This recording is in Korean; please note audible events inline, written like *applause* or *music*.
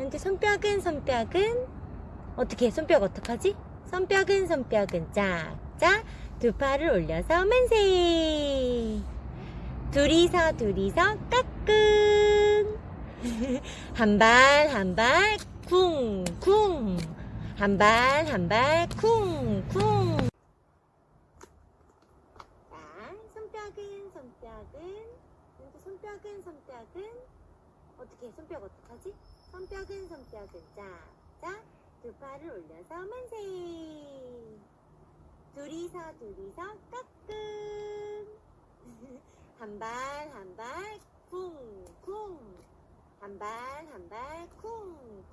현재 손뼉은 손뼉은 어떻게 해? 손뼉 어떡하지? 손뼉은 손뼉은 짝짝. 두 팔을 올려서 만세. 둘이서 둘이서 까꿍. *laughs* 한 발 한 발 쿵쿵. 한 발 한 발 쿵쿵. 자 손뼉은 손뼉은. 손뼉은 손뼉은 어떻게 해? 손뼉 어떡하지? 손뼉은 손뼉은. 짝짝 두 팔을 올려서 만세. 둘이서 둘이서 까꿍 *laughs* 한발 한 발 쿵쿵. 한 발 한 발 쿵쿵